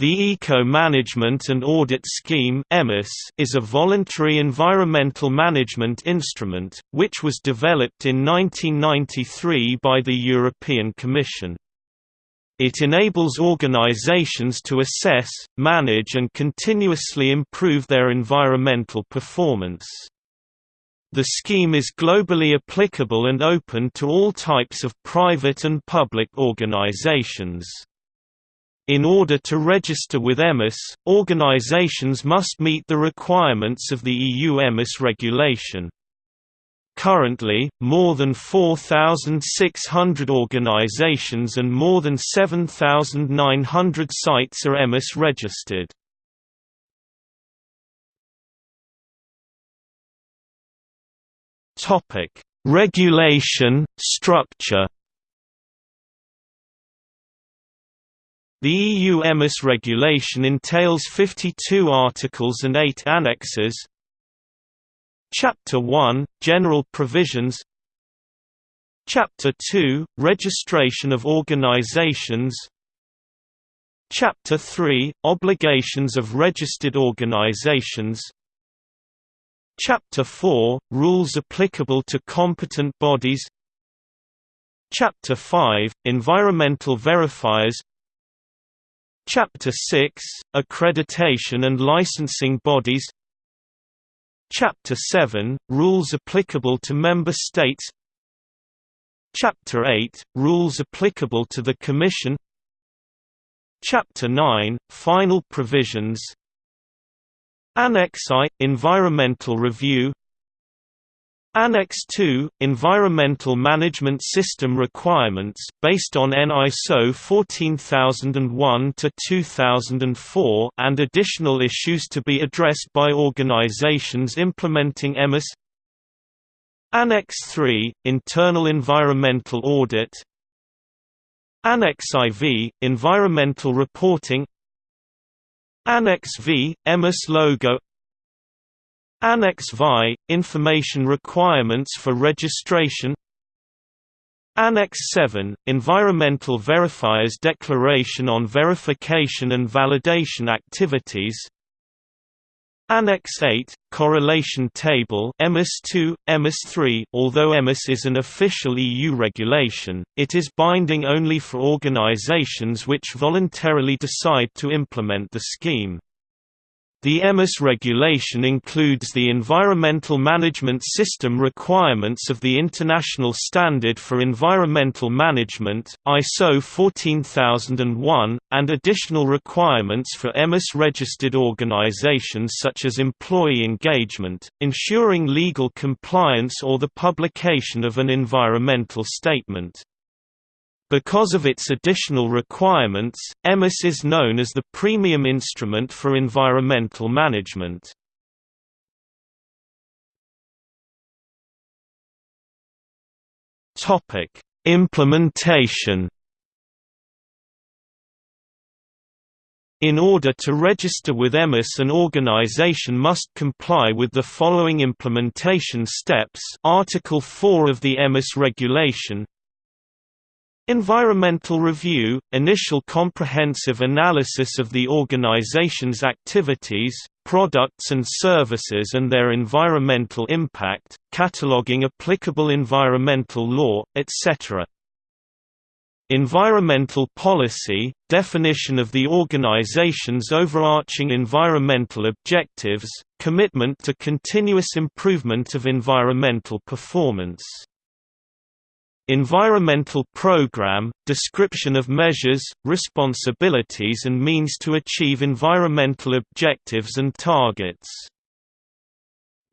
The Eco-Management and Audit Scheme is a voluntary environmental management instrument, which was developed in 1993 by the European Commission. It enables organizations to assess, manage and continuously improve their environmental performance. The scheme is globally applicable and open to all types of private and public organizations. In order to register with EMAS, organizations must meet the requirements of the EU EMAS regulation. Currently, more than 4,600 organizations and more than 7,900 sites are EMAS registered. Regulation, structure The EU EMAS regulation entails 52 articles and 8 annexes. Chapter 1 – General provisions. Chapter 2 – Registration of organizations. Chapter 3 – Obligations of registered organizations. Chapter 4 – Rules applicable to competent bodies. Chapter 5 – Environmental verifiers Chapter 6 – Accreditation and licensing bodies. Chapter 7 – Rules applicable to Member States. Chapter 8 – Rules applicable to the Commission. Chapter 9 – Final provisions. Annex I – Environmental review Annex 2 – Environmental Management System Requirements based on EN ISO 14001-2004 and additional issues to be addressed by organizations implementing EMAS Annex 3 – Internal Environmental Audit. Annex IV – Environmental Reporting. Annex V – EMAS logo Annex VI – Information requirements for registration. Annex 7 – Environmental Verifiers Declaration on Verification and Validation Activities. Annex 8 – Correlation Table EMAS 2, EMAS 3 Although EMAS is an official EU regulation, it is binding only for organizations which voluntarily decide to implement the scheme. The EMAS regulation includes the Environmental Management System requirements of the International Standard for Environmental Management, ISO 14001, and additional requirements for EMAS-registered organizations such as employee engagement, ensuring legal compliance or the publication of an environmental statement. Because of its additional requirements, EMAS is known as the premium instrument for environmental management. Implementation In order to register with EMAS an organization must comply with the following implementation steps Article 4 of the EMAS regulation Environmental review – initial comprehensive analysis of the organization's activities, products and services and their environmental impact, cataloging applicable environmental law, etc. Environmental policy – definition of the organization's overarching environmental objectives, commitment to continuous improvement of environmental performance Environmental program – description of measures, responsibilities and means to achieve environmental objectives and targets.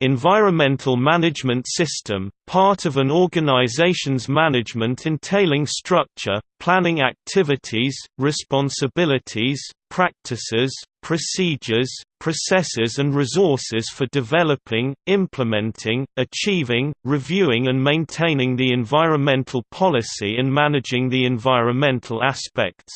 Environmental management system – part of an organization's management entailing structure, planning activities, responsibilities, practices, procedures, processes and resources for developing, implementing, achieving, reviewing and maintaining the environmental policy and managing the environmental aspects.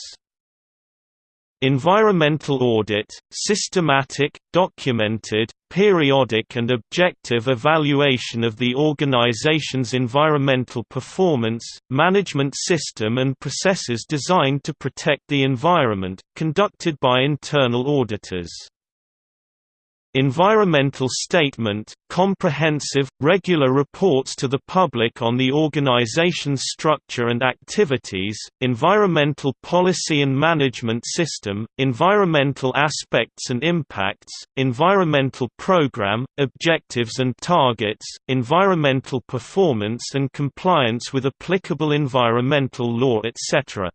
Environmental audit, systematic, documented, periodic and objective evaluation of the organization's environmental performance, management system and processes designed to protect the environment, conducted by internal auditors. Environmental statement, comprehensive, regular reports to the public on the organization's structure and activities, environmental policy and management system, environmental aspects and impacts, environmental program, objectives and targets, environmental performance and compliance with applicable environmental law etc.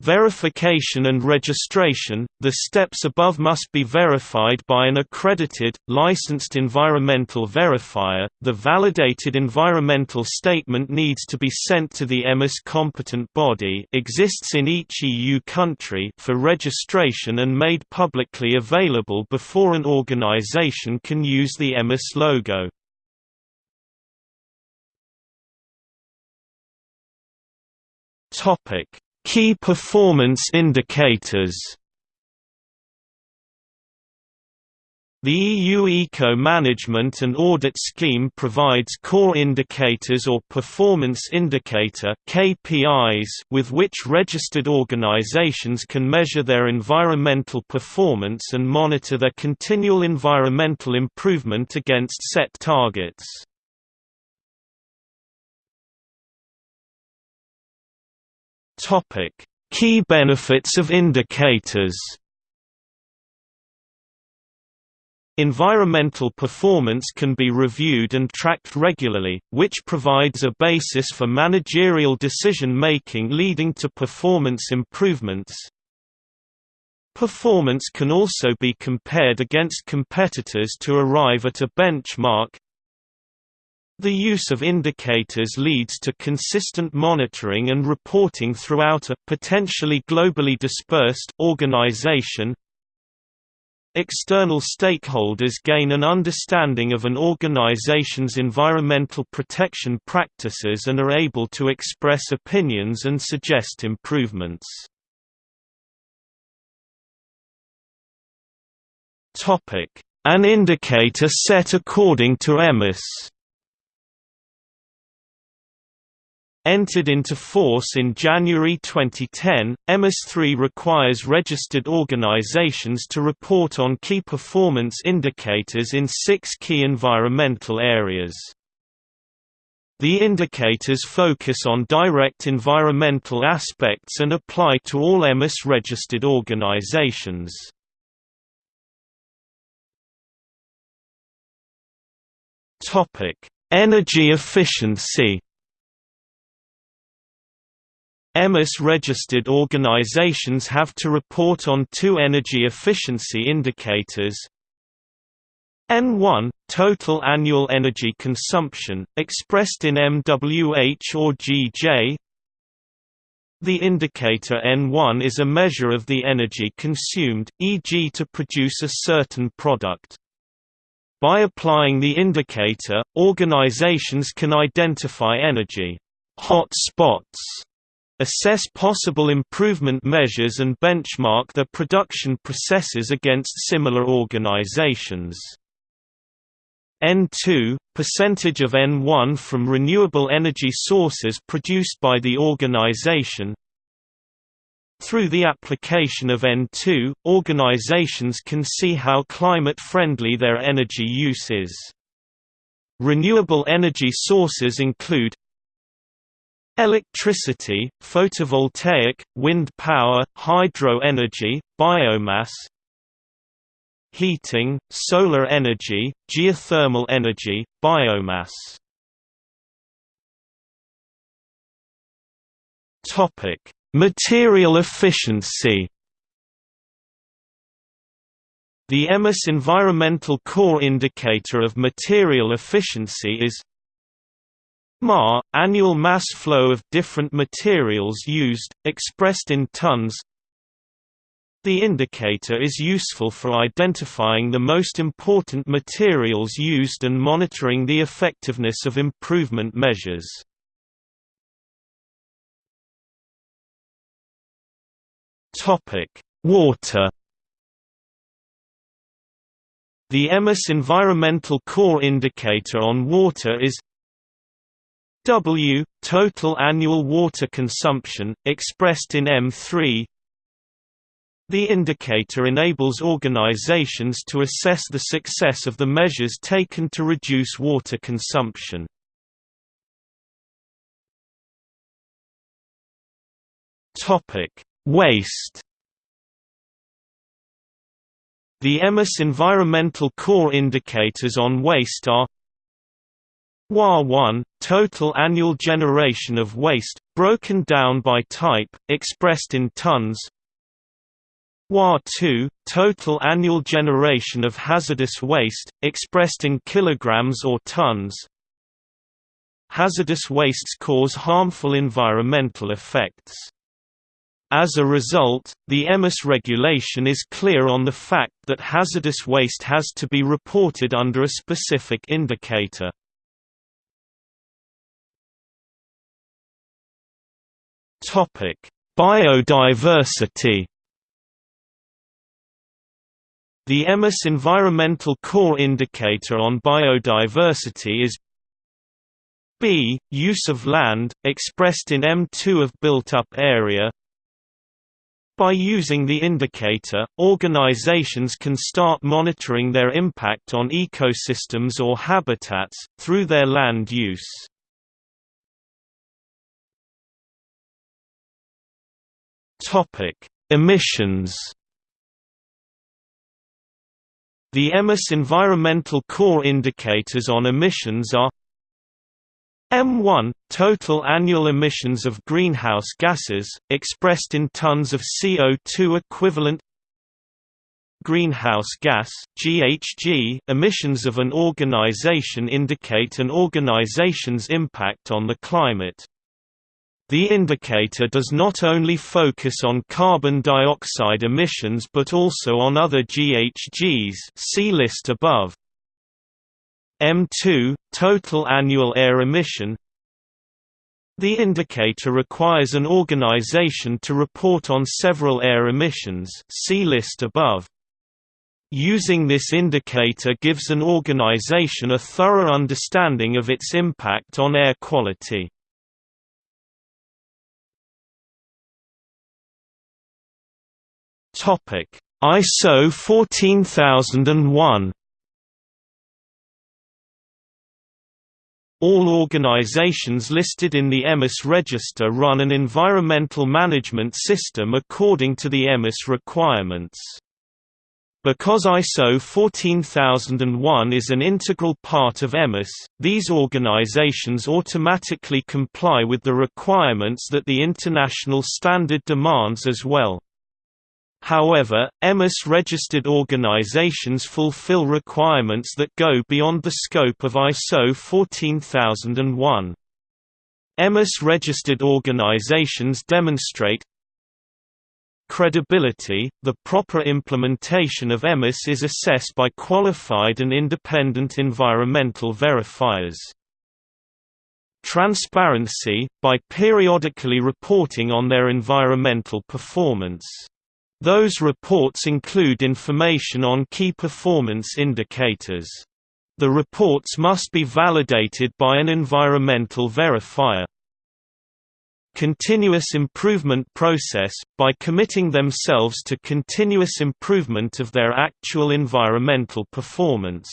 Verification and registration – The steps above must be verified by an accredited, licensed environmental verifier. The validated environmental statement needs to be sent to the EMAS competent body exists in each EU country for registration and made publicly available before an organization can use the EMAS logo. Topic Key performance indicators The EU Eco-Management and Audit Scheme provides core indicators or performance indicator KPIs with which registered organizations can measure their environmental performance and monitor their continual environmental improvement against set targets. Topic: Key benefits of indicators. Environmental performance can be reviewed and tracked regularly, which provides a basis for managerial decision-making leading to performance improvements. Performance can also be compared against competitors to arrive at a benchmark, the use of indicators leads to consistent monitoring and reporting throughout a potentially globally dispersed organization. External stakeholders gain an understanding of an organization's environmental protection practices and are able to express opinions and suggest improvements. An indicator set according to EMAS Entered into force in January 2010, EMAS-3 requires registered organizations to report on key performance indicators in six key environmental areas. The indicators focus on direct environmental aspects and apply to all EMAS-registered organizations. Energy efficiency EMAS-registered organizations have to report on two energy efficiency indicators N1 – total annual energy consumption, expressed in MWH or GJ The indicator N1 is a measure of the energy consumed, e.g. to produce a certain product. By applying the indicator, organizations can identify energy hot spots assess possible improvement measures and benchmark their production processes against similar organizations. N2 – percentage of N1 from renewable energy sources produced by the organization Through the application of N2, organizations can see how climate-friendly their energy use is. Renewable energy sources include Electricity, photovoltaic, wind power, hydro energy, biomass Heating, solar energy, geothermal energy, biomass. Material efficiency. The EMAS Environmental Core Indicator of Material Efficiency is Ma, annual mass flow of different materials used, expressed in tons The indicator is useful for identifying the most important materials used and monitoring the effectiveness of improvement measures. Water. The EMAS environmental core indicator on water is W total annual water consumption expressed in M3 the indicator enables organizations to assess the success of the measures taken to reduce water consumption. Waste. The EMAS environmental core indicators on waste are WA1 total annual generation of waste broken down by type expressed in tons. WA2 total annual generation of hazardous waste expressed in kilograms or tons. Hazardous wastes cause harmful environmental effects. As a result, the EMAS regulation is clear on the fact that hazardous waste has to be reported under a specific indicator. Biodiversity The EMAS Environmental Core Indicator on Biodiversity is B. Use of land, expressed in M2 of built-up area By using the indicator, organizations can start monitoring their impact on ecosystems or habitats, through their land use. Emissions the EMAS environmental core indicators on emissions are M1 – total annual emissions of greenhouse gases, expressed in tons of CO2 equivalent Greenhouse gas GHG emissions of an organization indicate an organization's impact on the climate. The indicator does not only focus on carbon dioxide emissions but also on other GHGs see list above. M2 – total annual air emission The indicator requires an organization to report on several air emissions see list above. Using this indicator gives an organization a thorough understanding of its impact on air quality. Topic: ISO 14001. All organizations listed in the EMAS register run an environmental management system according to the EMAS requirements. Because ISO 14001 is an integral part of EMAS, these organizations automatically comply with the requirements that the international standard demands as well. However, EMAS-registered organizations fulfill requirements that go beyond the scope of ISO 14001. EMAS-registered organizations demonstrate credibility. The proper implementation of EMAS is assessed by qualified and independent environmental verifiers. Transparency, by periodically reporting on their environmental performance. Those reports include information on key performance indicators. The reports must be validated by an environmental verifier. Continuous improvement process, by committing themselves to continuous improvement of their actual environmental performance.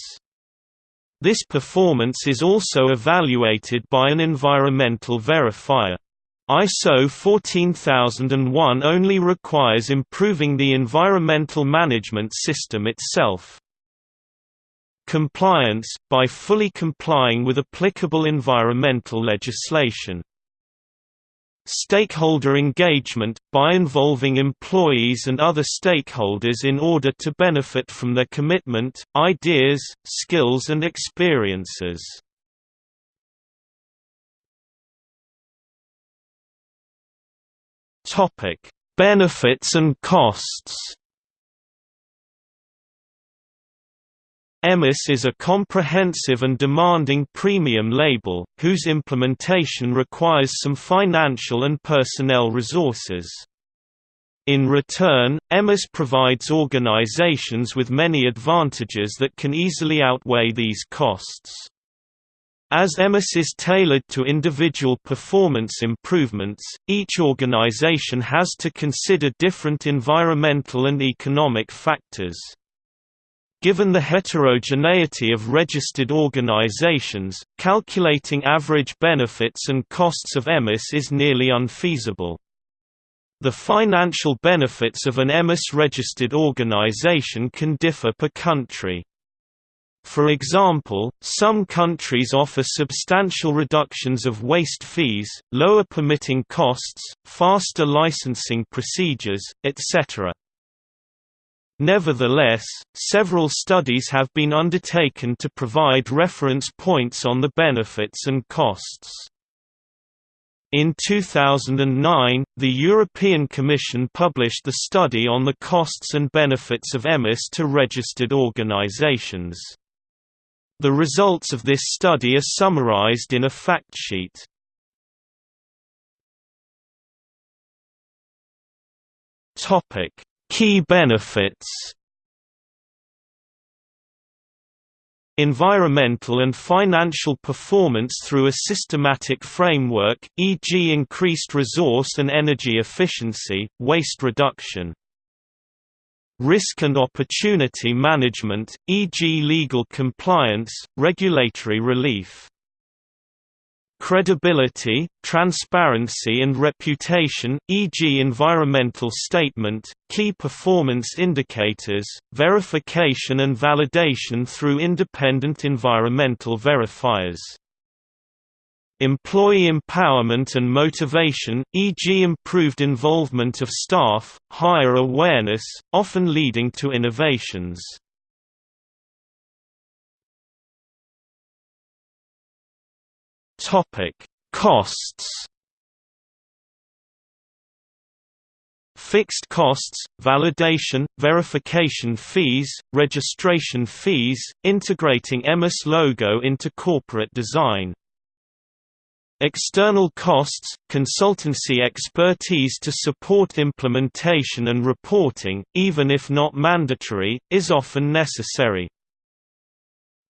This performance is also evaluated by an environmental verifier. ISO 14001 only requires improving the environmental management system itself. Compliance, by fully complying with applicable environmental legislation. Stakeholder engagement, by involving employees and other stakeholders in order to benefit from their commitment, ideas, skills and experiences. Topic: Benefits and costs. EMAS is a comprehensive and demanding premium label, whose implementation requires some financial and personnel resources. In return, EMAS provides organizations with many advantages that can easily outweigh these costs. As EMAS is tailored to individual performance improvements, each organization has to consider different environmental and economic factors. Given the heterogeneity of registered organizations, calculating average benefits and costs of EMAS is nearly unfeasible. The financial benefits of an EMAS-registered organization can differ per country. For example, some countries offer substantial reductions of waste fees, lower permitting costs, faster licensing procedures, etc. Nevertheless, several studies have been undertaken to provide reference points on the benefits and costs. In 2009, the European Commission published the study on the costs and benefits of EMAS to registered organizations. The results of this study are summarized in a fact sheet. Key benefits Environmental and financial performance through a systematic framework, e.g. increased resource and energy efficiency, waste reduction. Risk and opportunity management, e.g. legal compliance, regulatory relief credibility, transparency and reputation, e.g. environmental statement, key performance indicators, verification and validation through independent environmental verifiers. Employee empowerment and motivation, e.g. improved involvement of staff, higher awareness, often leading to innovations. Costs. Fixed costs, validation, verification fees, registration fees, integrating EMAS logo into corporate design. External costs, consultancy expertise to support implementation and reporting, even if not mandatory, is often necessary.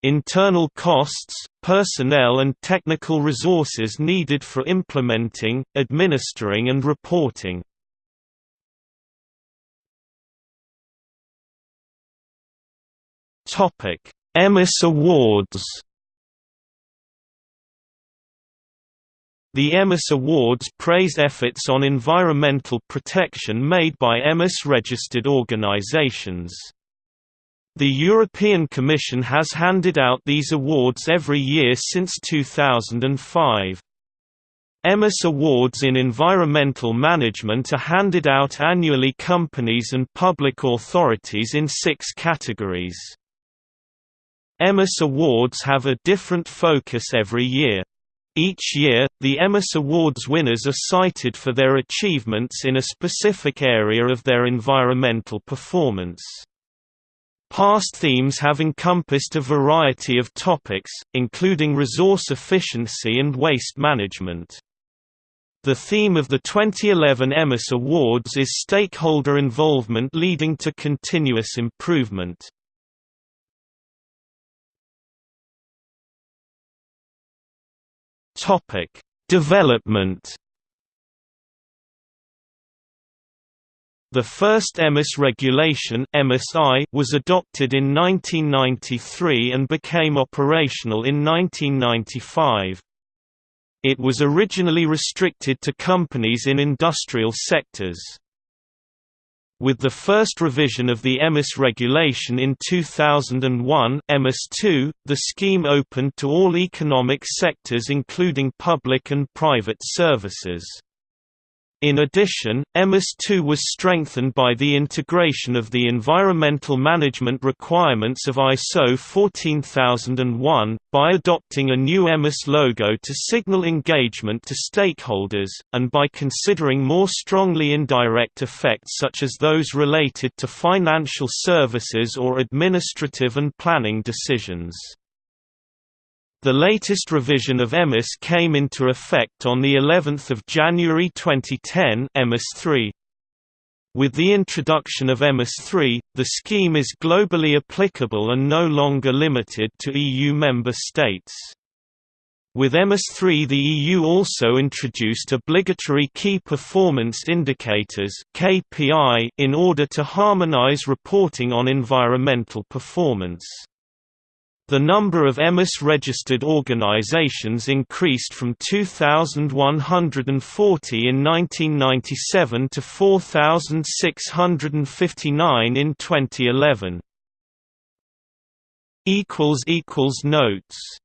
Internal costs, personnel and technical resources needed for implementing, administering and reporting. EMAS Awards The EMAS Awards praise efforts on environmental protection made by EMAS-registered organizations. The European Commission has handed out these awards every year since 2005. EMAS Awards in Environmental Management are handed out annually companies and public authorities in six categories. EMAS Awards have a different focus every year. Each year, the EMAS Awards winners are cited for their achievements in a specific area of their environmental performance. Past themes have encompassed a variety of topics, including resource efficiency and waste management. The theme of the 2011 EMAS Awards is stakeholder involvement leading to continuous improvement. Development The first EMAS regulation MSI was adopted in 1993 and became operational in 1995. It was originally restricted to companies in industrial sectors. With the first revision of the EMAS regulation in 2001 EMAS 2, the scheme opened to all economic sectors including public and private services. In addition, EMAS-2 was strengthened by the integration of the environmental management requirements of ISO 14001, by adopting a new EMAS logo to signal engagement to stakeholders, and by considering more strongly indirect effects such as those related to financial services or administrative and planning decisions. The latest revision of EMAS came into effect on the 11th of January 2010 EMAS 3. With the introduction of EMAS-3, the scheme is globally applicable and no longer limited to EU member states. With EMAS-3 the EU also introduced obligatory Key Performance Indicators in order to harmonize reporting on environmental performance. The number of EMAS-registered organizations increased from 2,140 in 1997 to 4,659 in 2011. Notes